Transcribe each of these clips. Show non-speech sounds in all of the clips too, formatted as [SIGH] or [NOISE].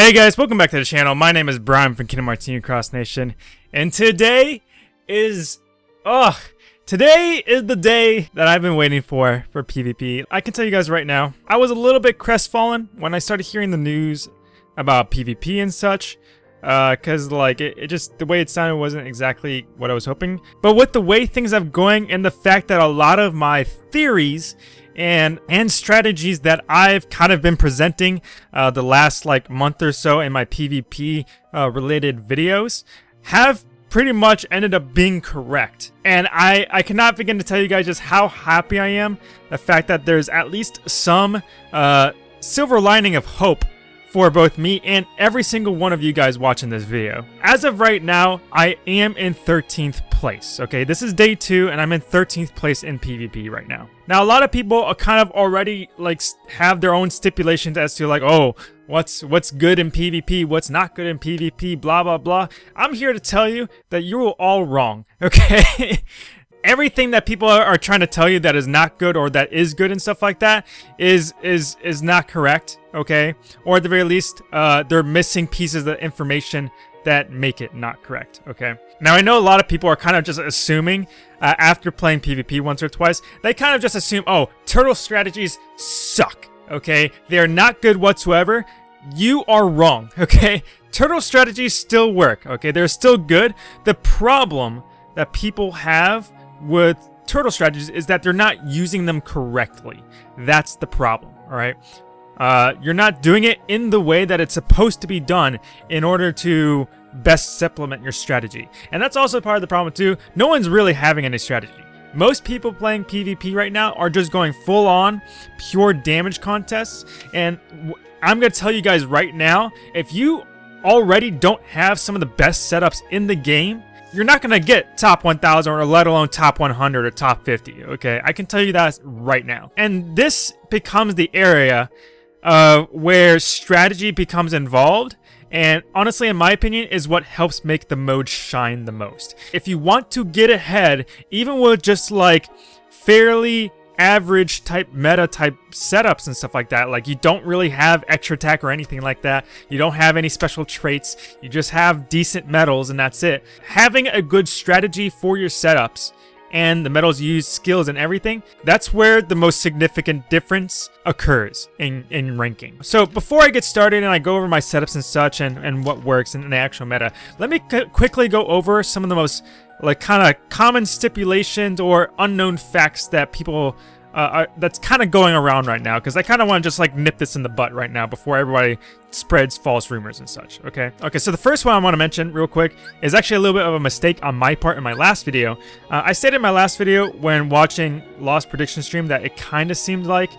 Hey guys, welcome back to the channel. My name is Brian from Kingdom Hearts Cross Nation, and today is, oh, today is the day that I've been waiting for for PvP. I can tell you guys right now, I was a little bit crestfallen when I started hearing the news about PvP and such, uh, cause like it, it just the way it sounded wasn't exactly what I was hoping. But with the way things have going and the fact that a lot of my theories and and strategies that I've kind of been presenting uh, the last like month or so in my PvP uh, related videos have pretty much ended up being correct. And I, I cannot begin to tell you guys just how happy I am. The fact that there's at least some uh, silver lining of hope for both me and every single one of you guys watching this video. As of right now, I am in 13th place, okay? This is day two, and I'm in 13th place in PvP right now. Now, a lot of people are kind of already, like, have their own stipulations as to, like, oh, what's what's good in PvP, what's not good in PvP, blah, blah, blah. I'm here to tell you that you're all wrong, [LAUGHS] okay? Everything that people are, are, trying to tell you that is not good or that is good and stuff like that is is is not correct okay? Or at the very least uh, they're missing pieces of information that make it not correct okay? Now i know a lot of people are kind of just assuming uh, after playing pvp once or twice they kind of just assume oh turtle strategies suck okay? They are not good whatsoever. You are wrong [LAUGHS] okay? Turtle strategies still work okay? They're still good. The problem that people have with turtle strategies is that they're not using them correctly. That's the problem, all right? Uh, you're not doing it in the way that it's supposed to be done in order to best supplement your strategy. And that's also part of the problem too. No one's really having any strategy. Most people playing PvP right now are just going full on pure damage contests. And I'm going to tell you guys right now, if you already don't have some of the best setups in the game, you're not going to get top 1000 or let alone top 100 or top 50, okay? I can tell you that right now. And this becomes the area uh, where strategy becomes involved and honestly, in my opinion, is what helps make the mode shine the most. If you want to get ahead, even with just like fairly average type meta type setups and stuff like that. Like you don't really have extra attack or anything like that. You don't have any special traits. You just have decent medals and that's it. Having a good strategy for your setups and the medals use skills and everything, that's where the most significant difference occurs in, in ranking. So before I get started and I go over my setups and such and, and what works in the actual meta, let me quickly go over some of the most like kind of common stipulations or unknown facts that people uh, are, that's kind of going around right now because I kind of want to just like nip this in the butt right now before everybody spreads false rumors and such, okay? Okay, so the first one I want to mention real quick is actually a little bit of a mistake on my part in my last video. Uh, I stated in my last video when watching Lost Prediction Stream that it kind of seemed like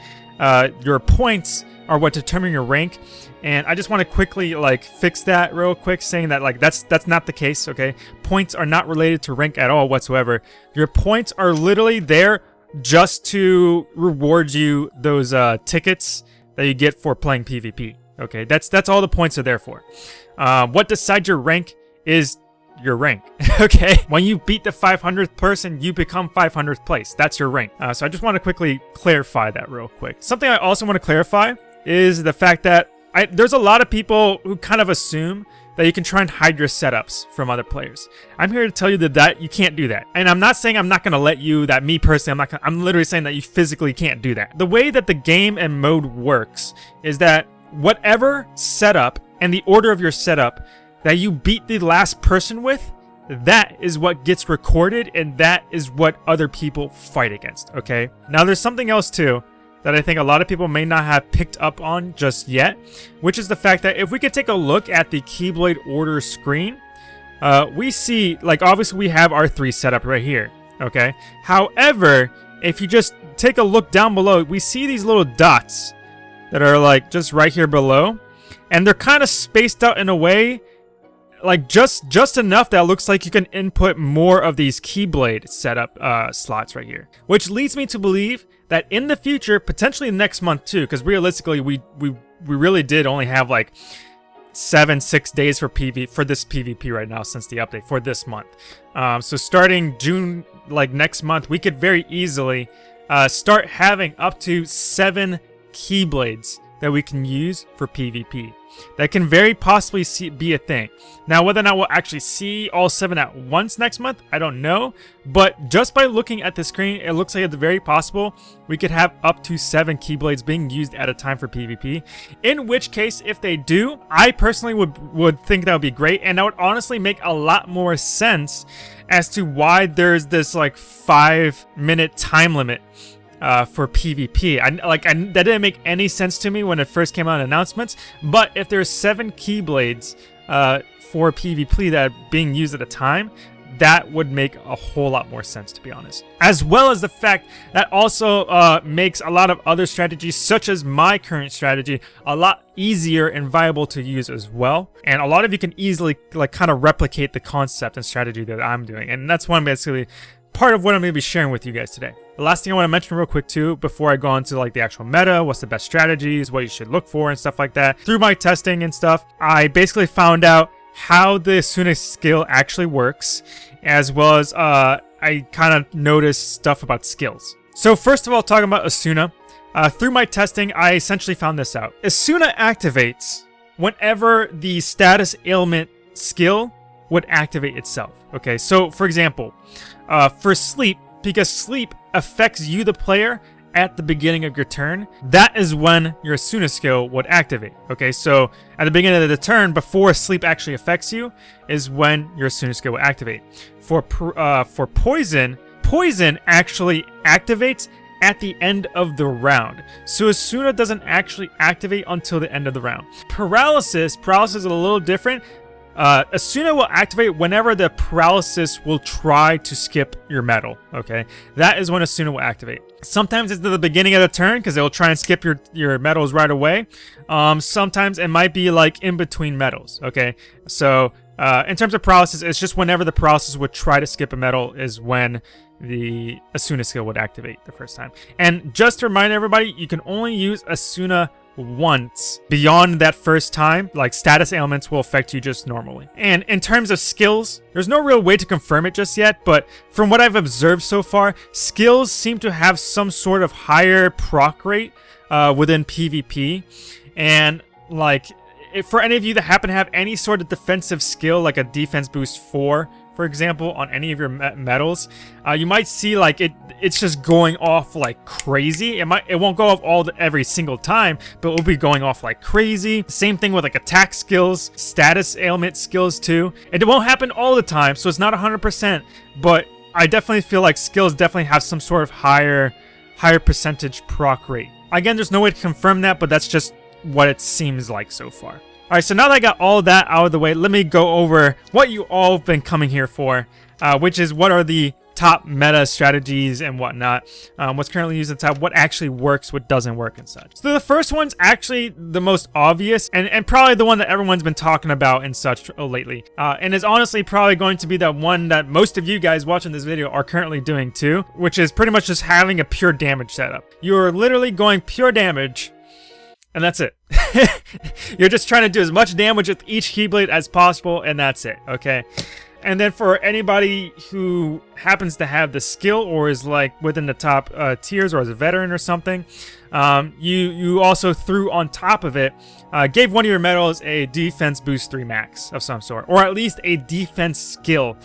uh, your points are what determine your rank. And I just want to quickly like fix that real quick, saying that like that's that's not the case. Okay, points are not related to rank at all whatsoever. Your points are literally there just to reward you those uh, tickets that you get for playing PvP. Okay, that's that's all the points are there for. Uh, what decides your rank is your rank. [LAUGHS] okay, when you beat the 500th person, you become 500th place. That's your rank. Uh, so I just want to quickly clarify that real quick. Something I also want to clarify is the fact that I, there's a lot of people who kind of assume that you can try and hide your setups from other players. I'm here to tell you that, that you can't do that. And I'm not saying I'm not going to let you, that me personally, I'm not gonna, I'm literally saying that you physically can't do that. The way that the game and mode works is that whatever setup and the order of your setup that you beat the last person with, that is what gets recorded and that is what other people fight against, okay? Now there's something else too that I think a lot of people may not have picked up on just yet, which is the fact that if we could take a look at the Keyblade order screen, uh, we see, like, obviously we have our three set up right here, okay? However, if you just take a look down below, we see these little dots that are, like, just right here below, and they're kind of spaced out in a way like just just enough that looks like you can input more of these Keyblade setup uh, slots right here. Which leads me to believe that in the future, potentially next month too, because realistically we, we we really did only have like seven, six days for PV for this PvP right now since the update for this month. Um, so starting June, like next month, we could very easily uh, start having up to seven Keyblades that we can use for PvP. That can very possibly see, be a thing. Now, whether or not we'll actually see all seven at once next month, I don't know. But just by looking at the screen, it looks like it's very possible we could have up to seven Keyblades being used at a time for PvP. In which case, if they do, I personally would, would think that would be great. And that would honestly make a lot more sense as to why there's this like five minute time limit uh, for PvP. I, like I, that didn't make any sense to me when it first came out in announcements. But if there's seven Keyblades uh, for PvP that are being used at a time, that would make a whole lot more sense to be honest. As well as the fact that also uh, makes a lot of other strategies such as my current strategy a lot easier and viable to use as well. And a lot of you can easily like kind of replicate the concept and strategy that I'm doing. And that's one basically part of what I'm going to be sharing with you guys today. The last thing I want to mention real quick too, before I go on to like the actual meta, what's the best strategies, what you should look for and stuff like that. Through my testing and stuff, I basically found out how the Esuna skill actually works, as well as uh, I kind of noticed stuff about skills. So first of all, talking about Esuna, uh, through my testing, I essentially found this out. Esuna activates whenever the status ailment skill would activate itself. Okay, so for example, uh, for sleep, because sleep affects you, the player, at the beginning of your turn, that is when your Esuna skill would activate. Okay, so at the beginning of the turn, before sleep actually affects you, is when your Esuna skill will activate. For uh, for poison, poison actually activates at the end of the round. So Esuna doesn't actually activate until the end of the round. Paralysis, paralysis is a little different uh, Esuna will activate whenever the paralysis will try to skip your medal, okay? That is when Esuna will activate. Sometimes it's at the beginning of the turn because it will try and skip your, your medals right away. Um, sometimes it might be like in between medals, okay? So uh, in terms of paralysis, it's just whenever the paralysis would try to skip a medal is when the Esuna skill would activate the first time. And just to remind everybody, you can only use Esuna once. Beyond that first time, like status ailments will affect you just normally. And in terms of skills, there's no real way to confirm it just yet, but from what I've observed so far, skills seem to have some sort of higher proc rate uh, within PvP. And like, if for any of you that happen to have any sort of defensive skill, like a defense boost 4, for example, on any of your medals, uh, you might see like it it's just going off like crazy. It might it won't go off all the, every single time, but it will be going off like crazy. Same thing with like attack skills, status ailment skills too. It won't happen all the time, so it's not 100%, but I definitely feel like skills definitely have some sort of higher higher percentage proc rate. Again, there's no way to confirm that, but that's just what it seems like so far. Alright, so now that I got all that out of the way, let me go over what you all have been coming here for, uh, which is what are the top meta strategies and whatnot, um, what's currently used at the top, what actually works, what doesn't work and such. So the first one's actually the most obvious and, and probably the one that everyone's been talking about and such lately. Uh, and is honestly probably going to be the one that most of you guys watching this video are currently doing too, which is pretty much just having a pure damage setup. You're literally going pure damage and that's it. [LAUGHS] You're just trying to do as much damage with each Keyblade as possible, and that's it, okay? And then for anybody who happens to have the skill or is like within the top uh, tiers or as a veteran or something, um, you you also threw on top of it, uh, gave one of your medals a defense boost 3 max of some sort, or at least a defense skill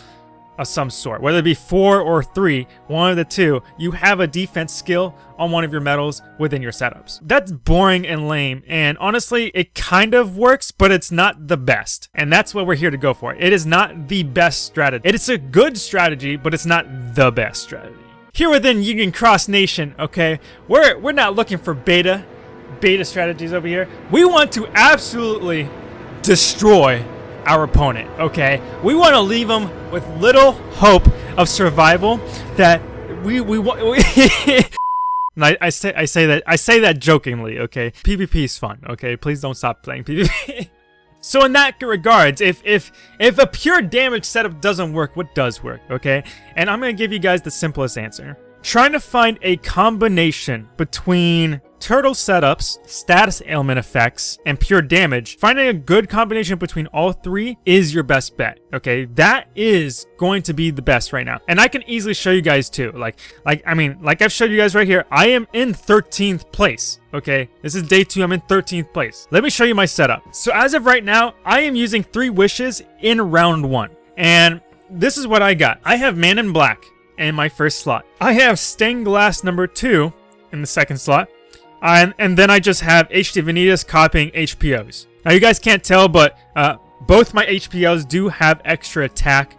of some sort, whether it be four or three, one of the two, you have a defense skill on one of your medals within your setups. That's boring and lame, and honestly, it kind of works, but it's not the best. And that's what we're here to go for. It is not the best strategy. It is a good strategy, but it's not the best strategy. Here within Union Cross Nation, okay, we're, we're not looking for beta, beta strategies over here. We want to absolutely destroy our opponent, okay? We want to leave them with little hope of survival that we we want [LAUGHS] I, I say I say that I say that jokingly, okay? PvP is fun, okay? Please don't stop playing PvP. [LAUGHS] so in that regards, if if if a pure damage setup doesn't work, what does work, okay? And I'm gonna give you guys the simplest answer. Trying to find a combination between turtle setups, status ailment effects, and pure damage, finding a good combination between all three is your best bet, okay? That is going to be the best right now. And I can easily show you guys too. Like, like I mean, like I've showed you guys right here, I am in 13th place, okay? This is day two, I'm in 13th place. Let me show you my setup. So as of right now, I am using three wishes in round one. And this is what I got. I have Man in Black in my first slot. I have Stained Glass number two in the second slot. And, and then I just have HD Vanitas copying HPOs. Now you guys can't tell, but uh, both my HPOs do have extra attack,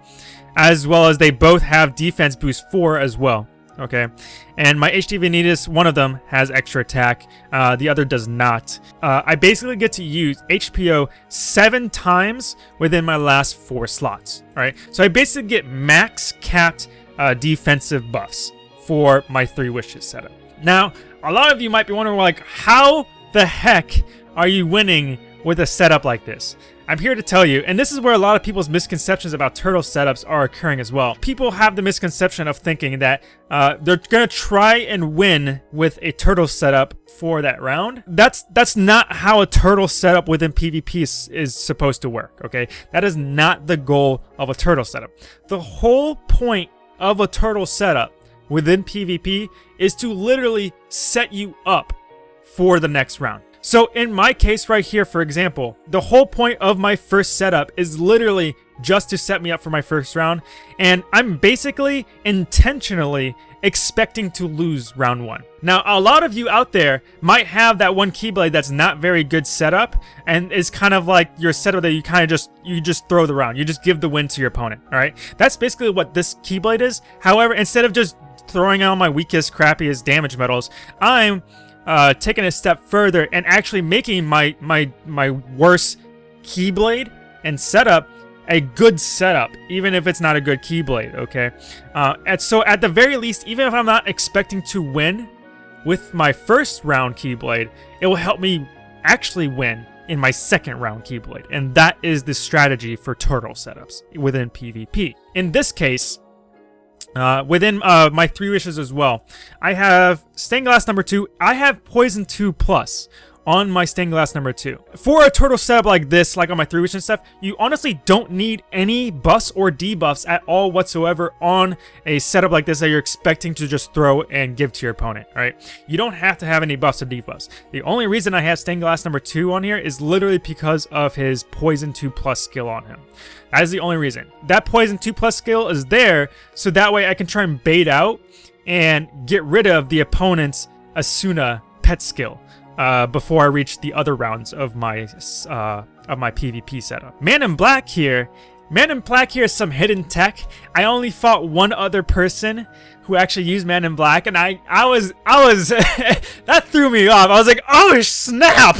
as well as they both have defense boost 4 as well. Okay, and my HD Vanitas, one of them has extra attack, uh, the other does not. Uh, I basically get to use HPO seven times within my last four slots. All right, so I basically get max capped uh, defensive buffs for my three wishes setup. Now, a lot of you might be wondering, like, how the heck are you winning with a setup like this? I'm here to tell you, and this is where a lot of people's misconceptions about turtle setups are occurring as well. People have the misconception of thinking that uh, they're gonna try and win with a turtle setup for that round. That's that's not how a turtle setup within PvP is, is supposed to work, okay? That is not the goal of a turtle setup. The whole point of a turtle setup within PvP is to literally set you up for the next round. So in my case right here, for example, the whole point of my first setup is literally just to set me up for my first round. And I'm basically intentionally expecting to lose round one. Now, a lot of you out there might have that one Keyblade that's not very good setup and is kind of like your setup that you kind of just, you just throw the round. You just give the win to your opponent, all right? That's basically what this Keyblade is. However, instead of just throwing out my weakest, crappiest damage medals, I'm uh, taking a step further and actually making my, my, my worst Keyblade and setup a good setup, even if it's not a good Keyblade, okay? Uh, and so at the very least, even if I'm not expecting to win with my first round Keyblade, it will help me actually win in my second round Keyblade. And that is the strategy for turtle setups within PvP. In this case, uh, within uh, my three wishes as well, I have Stained Glass number two. I have Poison 2 plus, on my stained glass number two. For a turtle setup like this, like on my three wish and stuff, you honestly don't need any buffs or debuffs at all whatsoever on a setup like this that you're expecting to just throw and give to your opponent, right? You don't have to have any buffs or debuffs. The only reason I have stained glass number two on here is literally because of his poison 2 plus skill on him. That is the only reason. That poison 2 plus skill is there so that way I can try and bait out and get rid of the opponent's Esuna pet skill uh, before I reach the other rounds of my uh, of my PvP setup. Man in Black here, Man in Black here is some hidden tech. I only fought one other person who actually used Man in Black, and I I was I was [LAUGHS] that threw me off. I was like, oh snap,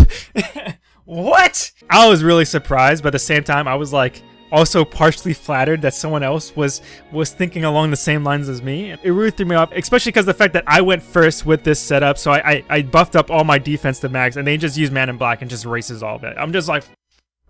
[LAUGHS] what? I was really surprised, but at the same time, I was like, also partially flattered that someone else was was thinking along the same lines as me. It really threw me off, especially because the fact that I went first with this setup, so I, I, I buffed up all my defense to max, and they just use Man in Black and just races all of it. I'm just like,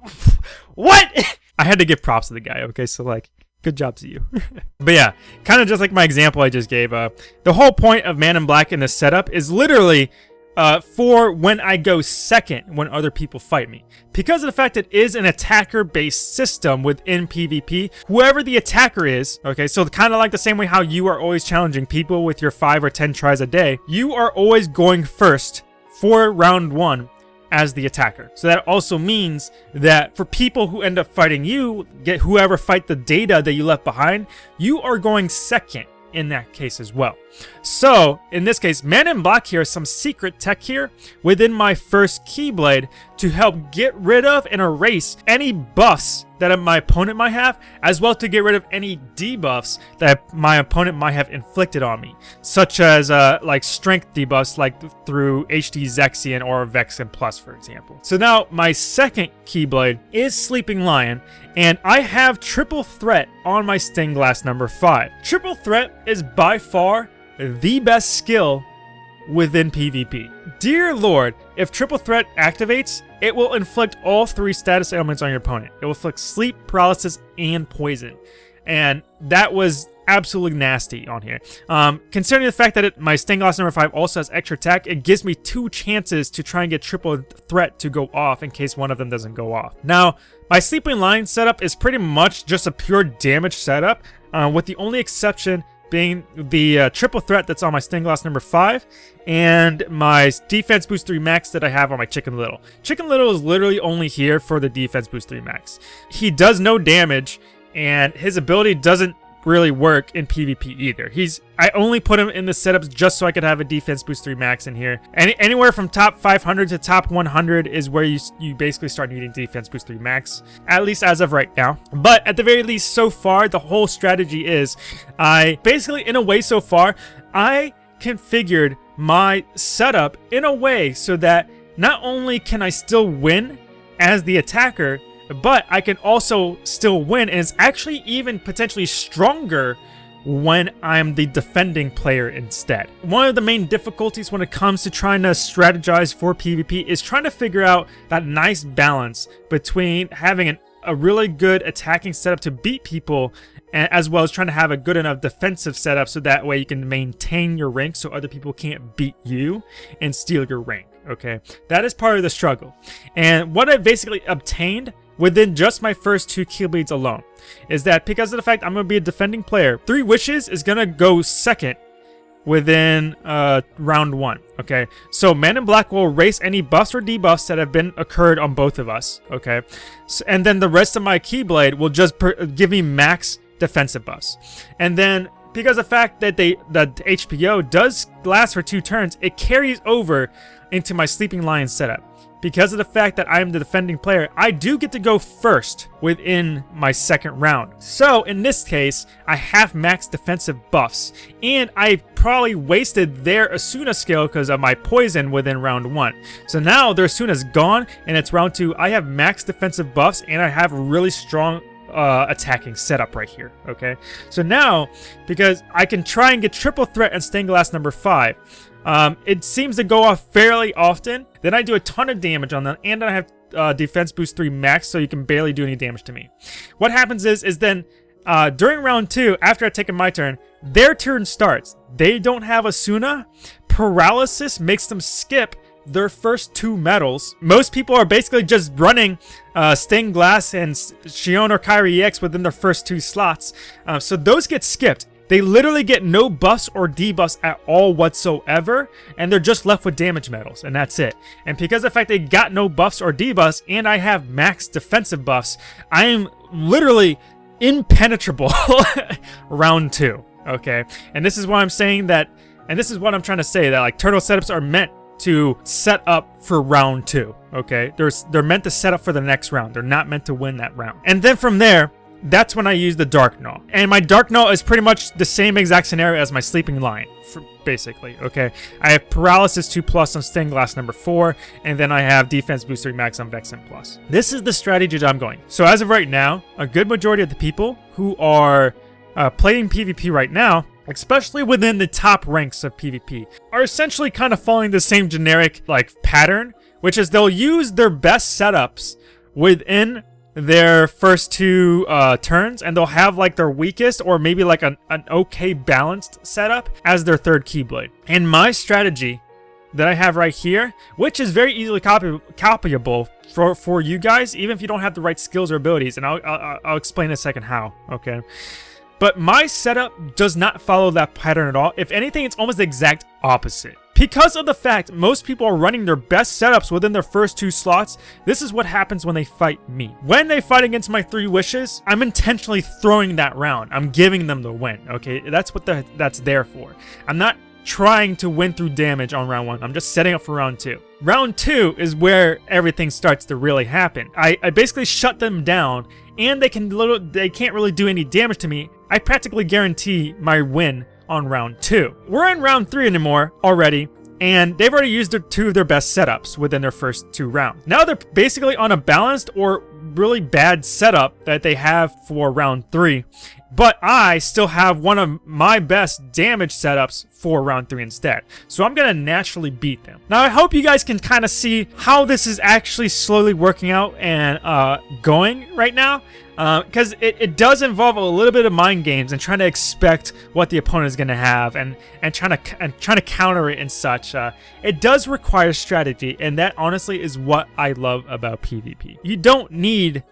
[LAUGHS] what? [LAUGHS] I had to give props to the guy, okay? So, like, good job to you. [LAUGHS] but yeah, kind of just like my example I just gave, uh, the whole point of Man in Black in this setup is literally uh, for when I go second when other people fight me. Because of the fact it is an attacker-based system within PvP, whoever the attacker is, okay, so kind of like the same way how you are always challenging people with your 5 or 10 tries a day, you are always going first for round 1 as the attacker. So that also means that for people who end up fighting you, get whoever fight the data that you left behind, you are going second in that case as well. So, in this case, Man in Black here is some secret tech here within my first Keyblade to help get rid of and erase any buffs that my opponent might have, as well to get rid of any debuffs that my opponent might have inflicted on me, such as uh, like strength debuffs like through HD Zexion or Vexen Plus, for example. So now my second Keyblade is Sleeping Lion, and I have Triple Threat on my Stained Glass number 5. Triple Threat is by far the best skill within PvP. Dear Lord, if Triple Threat activates, it will inflict all three status ailments on your opponent. It will inflict sleep, paralysis, and poison. And that was absolutely nasty on here. Um, considering the fact that it, my stained glass number 5 also has extra attack, it gives me two chances to try and get triple threat to go off in case one of them doesn't go off. Now, my sleeping lion setup is pretty much just a pure damage setup, uh, with the only exception being the uh, triple threat that's on my stained glass number 5 and my defense boost 3 max that I have on my Chicken Little. Chicken Little is literally only here for the defense boost 3 max. He does no damage and his ability doesn't really work in PvP either. He's I only put him in the setups just so I could have a defense boost 3 max in here. Any, anywhere from top 500 to top 100 is where you, you basically start needing defense boost 3 max, at least as of right now. But at the very least, so far, the whole strategy is I basically, in a way so far, I configured my setup in a way so that not only can I still win as the attacker, but I can also still win, and it's actually even potentially stronger when I'm the defending player instead. One of the main difficulties when it comes to trying to strategize for PvP is trying to figure out that nice balance between having an, a really good attacking setup to beat people as well as trying to have a good enough defensive setup so that way you can maintain your rank so other people can't beat you and steal your rank, okay? That is part of the struggle. And what I basically obtained within just my first two Keyblades alone is that because of the fact I'm going to be a defending player, Three Wishes is going to go second within uh, round one, okay? So Man in Black will erase any buffs or debuffs that have been occurred on both of us, okay? So, and then the rest of my Keyblade will just give me max defensive buffs. And then because of the fact that they the HPO does last for two turns, it carries over into my Sleeping Lion setup because of the fact that I am the defending player, I do get to go first within my second round. So in this case, I have max defensive buffs, and I probably wasted their Esuna skill because of my poison within round one. So now their Esuna is gone, and it's round two. I have max defensive buffs, and I have really strong uh, attacking setup right here, okay? So now, because I can try and get triple threat and stained glass number 5, um, it seems to go off fairly often. Then I do a ton of damage on them, and I have uh, defense boost 3 max, so you can barely do any damage to me. What happens is, is then uh, during round 2, after I've taken my turn, their turn starts. They don't have Esuna. Paralysis makes them skip their first two medals. Most people are basically just running uh, Stained Glass and Xion or Kairi EX within their first two slots. Uh, so those get skipped. They literally get no buffs or debuffs at all whatsoever, and they're just left with damage medals, and that's it. And because of the fact they got no buffs or debuffs, and I have max defensive buffs, I am literally impenetrable [LAUGHS] round two, okay? And this is why I'm saying that, and this is what I'm trying to say, that like turtle setups are meant to set up for round two, okay? They're, they're meant to set up for the next round. They're not meant to win that round. And then from there, that's when I use the Dark Gnaw. And my Dark Gnaw is pretty much the same exact scenario as my Sleeping Lion, basically, okay? I have Paralysis 2 plus on Stained Glass number 4, and then I have Defense Booster Max on Vexen plus. This is the strategy that I'm going. So as of right now, a good majority of the people who are uh, playing PvP right now, especially within the top ranks of PvP, are essentially kind of following the same generic, like, pattern, which is they'll use their best setups within their first two uh, turns and they'll have like their weakest or maybe like an, an okay balanced setup as their third Keyblade. And my strategy that I have right here, which is very easily copy copyable for, for you guys, even if you don't have the right skills or abilities, and I'll, I'll, I'll explain in a second how, okay? But my setup does not follow that pattern at all. If anything, it's almost the exact opposite. Because of the fact most people are running their best setups within their first two slots, this is what happens when they fight me. When they fight against my three wishes, I'm intentionally throwing that round. I'm giving them the win, okay? That's what the, that's there for. I'm not trying to win through damage on round one. I'm just setting up for round two. Round two is where everything starts to really happen. I, I basically shut them down and they can little they can't really do any damage to me. I practically guarantee my win on round two. We're in round three anymore already, and they've already used their, two of their best setups within their first two rounds. Now they're basically on a balanced or really bad setup that they have for round three, but I still have one of my best damage setups for round 3 instead. So I'm going to naturally beat them. Now I hope you guys can kind of see how this is actually slowly working out and uh, going right now because uh, it, it does involve a little bit of mind games and trying to expect what the opponent is going to have and and trying to and trying to counter it and such. Uh, it does require strategy, and that honestly is what I love about PvP. You don't need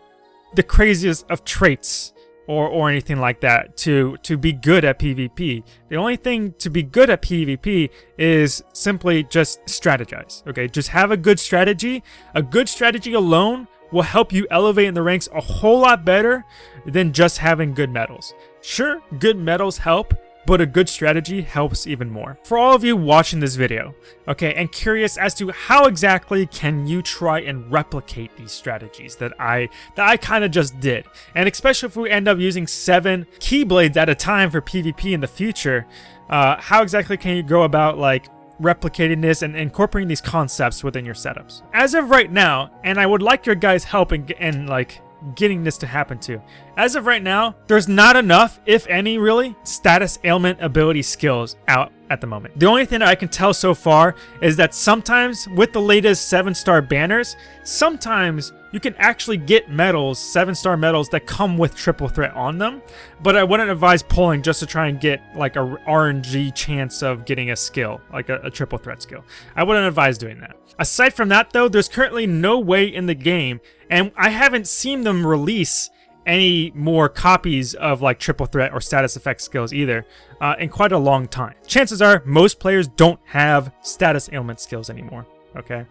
the craziest of traits or or anything like that to to be good at PvP. The only thing to be good at PvP is simply just strategize. Okay, just have a good strategy. A good strategy alone will help you elevate in the ranks a whole lot better than just having good medals. Sure, good medals help, but a good strategy helps even more. For all of you watching this video, okay, and curious as to how exactly can you try and replicate these strategies that I that I kind of just did, and especially if we end up using seven keyblades at a time for PvP in the future, uh, how exactly can you go about like replicating this and incorporating these concepts within your setups. As of right now, and I would like your guys' help in, in like getting this to happen to. As of right now, there's not enough, if any really, status ailment ability skills out at the moment. The only thing that I can tell so far is that sometimes with the latest 7-star banners, sometimes you can actually get medals, 7-star medals that come with triple threat on them, but I wouldn't advise pulling just to try and get like a RNG chance of getting a skill, like a, a triple threat skill. I wouldn't advise doing that. Aside from that though, there's currently no way in the game, and I haven't seen them release any more copies of like triple threat or status effect skills either uh, in quite a long time. Chances are most players don't have status ailment skills anymore, okay?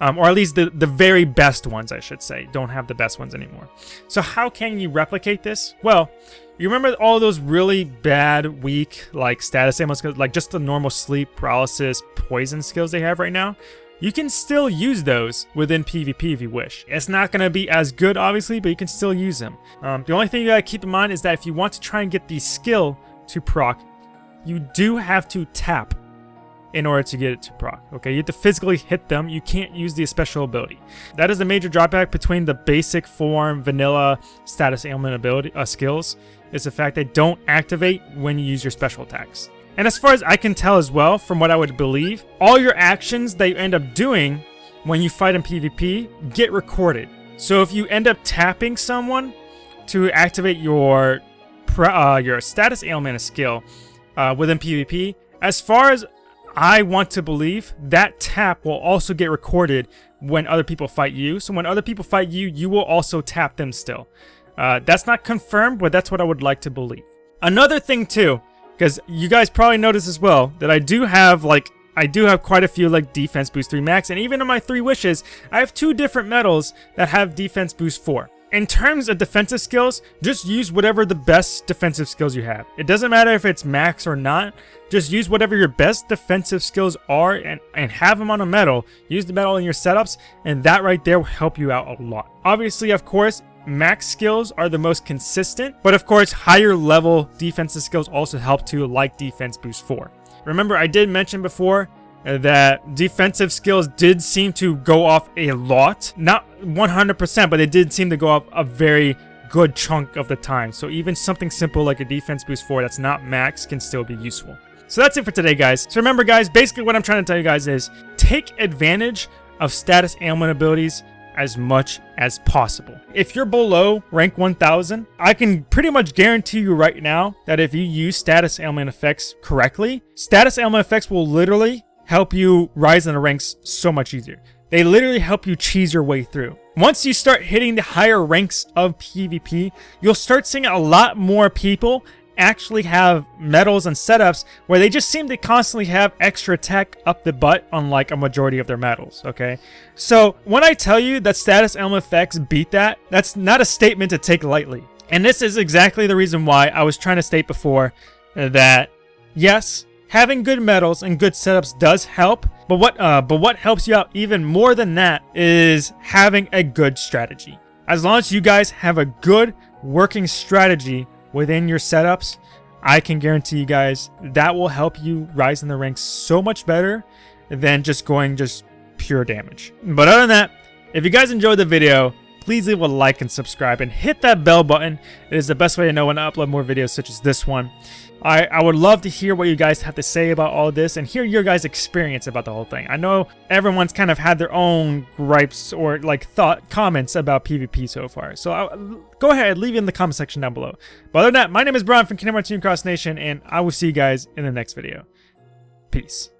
Um, or at least the, the very best ones, I should say, don't have the best ones anymore. So how can you replicate this? Well, you remember all those really bad, weak, like status ailment skills, like just the normal sleep, paralysis, poison skills they have right now? you can still use those within PvP if you wish. It's not going to be as good, obviously, but you can still use them. Um, the only thing you got to keep in mind is that if you want to try and get the skill to proc, you do have to tap in order to get it to proc. Okay, you have to physically hit them. You can't use the special ability. That is a major drawback between the basic form vanilla status ailment ability uh, skills. Is the fact they don't activate when you use your special attacks. And as far as I can tell as well, from what I would believe, all your actions that you end up doing when you fight in PvP get recorded. So if you end up tapping someone to activate your uh, your status ailment skill uh, within PvP, as far as I want to believe, that tap will also get recorded when other people fight you. So when other people fight you, you will also tap them still. Uh, that's not confirmed, but that's what I would like to believe. Another thing too, because you guys probably noticed as well that I do have like I do have quite a few like defense boost 3 max and even in my 3 wishes I have two different medals that have defense boost 4. In terms of defensive skills, just use whatever the best defensive skills you have. It doesn't matter if it's max or not, just use whatever your best defensive skills are and, and have them on a medal. Use the medal in your setups and that right there will help you out a lot. Obviously, of course, max skills are the most consistent, but of course higher level defensive skills also help too, like defense boost 4. Remember I did mention before that defensive skills did seem to go off a lot. Not 100%, but they did seem to go off a very good chunk of the time. So even something simple like a defense boost 4 that's not max can still be useful. So that's it for today, guys. So remember, guys, basically what I'm trying to tell you guys is take advantage of status ailment abilities as much as possible. If you're below rank 1000, I can pretty much guarantee you right now that if you use status ailment effects correctly, status ailment effects will literally help you rise in the ranks so much easier. They literally help you cheese your way through. Once you start hitting the higher ranks of PvP, you'll start seeing a lot more people actually have medals and setups where they just seem to constantly have extra tech up the butt on like a majority of their medals, okay? So when I tell you that status ailment effects beat that, that's not a statement to take lightly. And this is exactly the reason why I was trying to state before that yes, having good medals and good setups does help, but what uh, but what helps you out even more than that is having a good strategy. As long as you guys have a good working strategy within your setups, I can guarantee you guys that will help you rise in the ranks so much better than just going just pure damage. But other than that, if you guys enjoyed the video, please leave a like and subscribe and hit that bell button. It is the best way to know when I upload more videos such as this one. I, I would love to hear what you guys have to say about all this and hear your guys' experience about the whole thing. I know everyone's kind of had their own gripes or like thought comments about PvP so far. So I, go ahead, leave it in the comment section down below. But other than that, my name is Brian from Kingdom Hearts Cross Nation and I will see you guys in the next video. Peace.